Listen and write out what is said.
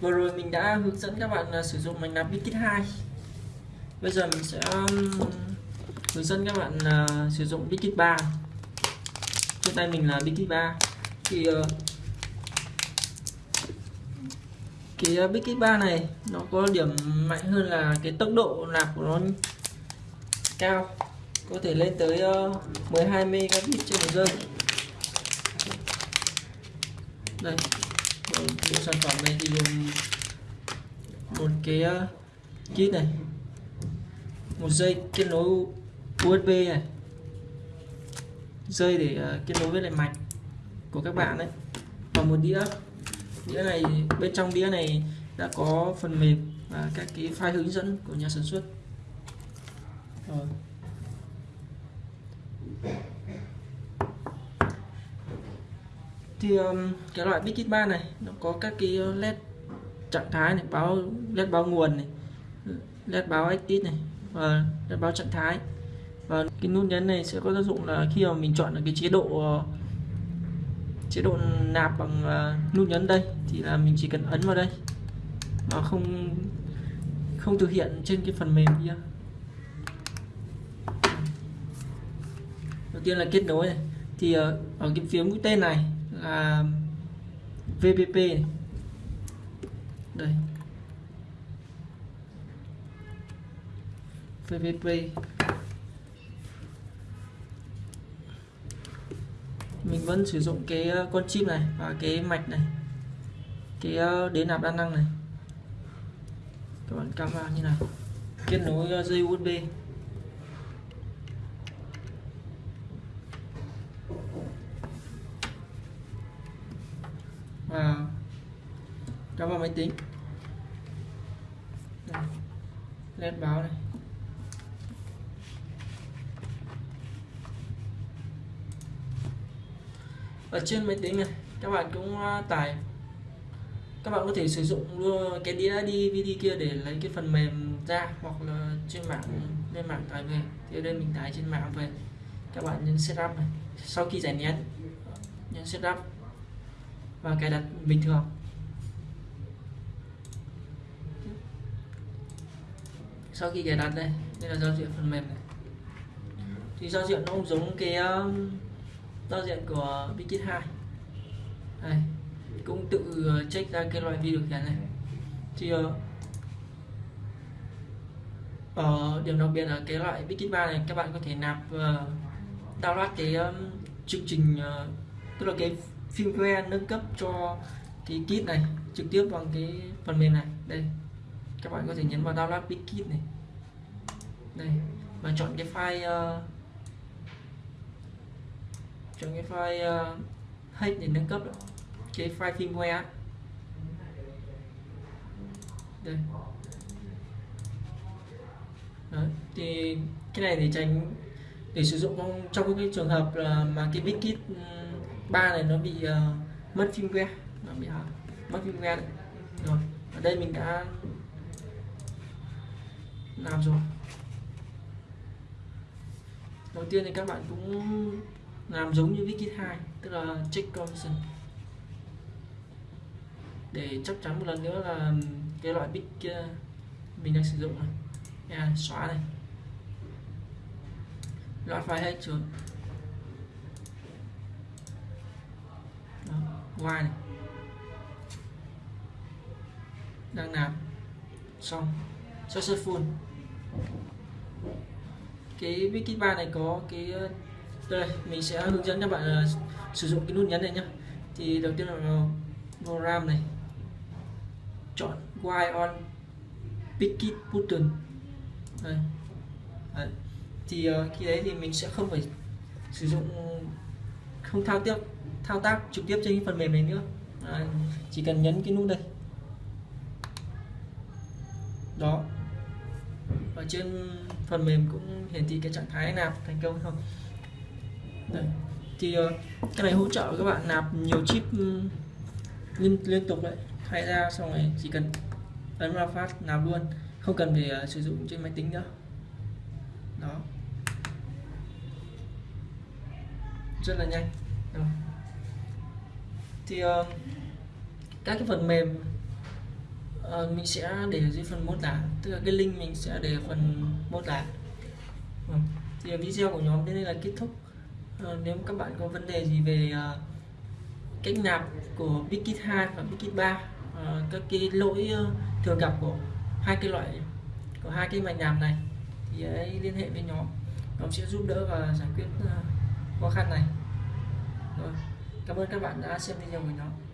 vừa rồi mình đã hướng dẫn các bạn à, sử dụng máy nạp Bitkit 2 bây giờ mình sẽ um, hướng dẫn các bạn uh, sử dụng Bitkit 3 trên tay mình là Bitkit 3 thì uh, cái ờ, uh, Bitkit 3 này nó có điểm mạnh hơn là cái tốc độ nạp của nó cao. Có thể lên tới ờ, uh, 12 megabit trên một giây. Đây bộ sản phẩm này thì gồm một cái ờ, kit này, một dây kết nối USB này, dây để ờ, kết nối với lại mạch của các bạn đấy và một đĩa. Đĩa này, bên trong đĩa này đã có phần mềm và các cái file hướng dẫn của nhà sản xuất. Rồi. Thì um, cái loại Big 3 này nó có các cái uh, led trạng thái này báo led báo nguồn này led báo active này và led báo trạng thái. Và cái nút nhấn này sẽ có tác dụng là khi mà mình chọn được cái chế độ uh, chế độ nạp bằng uh, nút nhấn đây thì là mình chỉ cần ấn vào đây. Mà không không thực hiện trên cái phần mềm kia. Đầu tiên là kết nối này. Thì uh, ở cái phía mũi tên này à, VPP này. đây. VPP mình vẫn sử dụng cái ờ, con chip này và cái mạch này. Cái ờ, đế nạp đa năng này. Các bạn cắm vào như nào. Kết nối ờ, dây USB cắm vào máy tính. Led báo này. Ở trên máy tính này, các bạn cũng à, tải. Các bạn có thể sử dụng luôn cái đĩa DVD kia để lấy cái phần mềm ra hoặc là trên mạng, lên mạng tải về. Thì ở đây mình tải trên mạng về. Các bạn nhấn setup này. Sau khi giải nén, nhấn setup. Và cài đặt bình thường. Sau khi cài đặt đây đây là giao diện phần mềm này. Thì giao diện nó cũng giống cái um, giao diện của Bikit 2 đây cũng tự uh, check ra cái loại vi điều khiển này. Thì uh, ở điểm đặc biệt là cái loại Bikit 3 này các bạn có thể nạp uh, download cái um, chương trình uh, tức là cái firmware nâng cấp cho cái kit này trực tiếp bằng cái phần mềm này. Đây các bạn có thể nhấn vào download big kit này đây và chọn cái file uh, chọn cái file ờ, uh, hết để nâng cấp đó, cái file firmware đây Đấy. thì cái này để tránh để sử dụng trong, trong cái trường hợp là mà cái big kit ba này nó bị uh, mất firmware nó bị uh, mất firmware này. rồi ở đây mình đã làm rồi. Đầu tiên thì các bạn cũng làm giống như wiki 2 tức là check condition để chắc chắn một lần nữa là cái loại bit kia mình đang sử dụng này. Yeah, xóa này. Loại file hết trốn ngoài này. Đang làm. xong. Successful cái wiki này có cái ờ, đây mình sẽ hướng dẫn các bạn uh, sử dụng cái nút nhấn này nhá thì đầu tiên là program này chọn Y on Picket button đây. Đấy. thì uh, khi đấy thì mình sẽ không phải sử dụng không thao tiếp thao tác trực tiếp trên cái phần mềm này nữa đấy. chỉ cần nhấn cái nút đây đó ở trên phần mềm cũng hiển thị cái trạng thái nạp thành công không đây. thì ờ, cái này hỗ trợ các bạn nạp nhiều chip ừ, liên liên tục đấy. Thay ra xong rồi chỉ cần ấn ra phát nạp luôn. Không cần phải ờ, sử dụng trên máy tính nữa. Đó. Rất là nhanh. Rồi thì uh, các cái phần mềm uh, mình sẽ để ở dưới phần mô tả tức là cái link mình sẽ để ở phần mô tả. Ừ. thì video của nhóm đến đây là kết thúc. Uh, nếu các bạn có vấn đề gì về uh, cách nạp của Bikit 2 và Bikit 3 uh, các cái lỗi uh, thường gặp của hai cái loại của hai cái mạch nạp này thì hãy liên hệ với nhóm. Nhóm sẽ giúp đỡ và giải quyết uh, khó khăn này. Rồi cảm ơn các bạn đã xem video của nhóm.